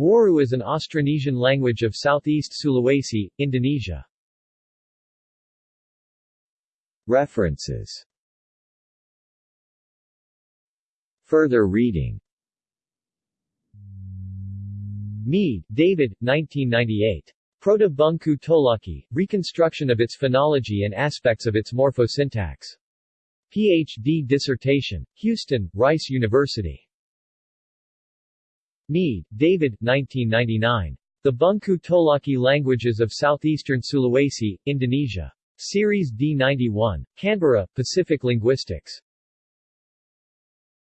Waru is an Austronesian language of Southeast Sulawesi, Indonesia. References Further reading Mead, David, 1998. Proto-Bungku Tolaki, Reconstruction of its Phonology and Aspects of its Morphosyntax. Ph.D. dissertation. Houston, Rice University. Mead, David, 1999. The Bungku Tolaki Languages of Southeastern Sulawesi, Indonesia. Series D91. Canberra, Pacific Linguistics.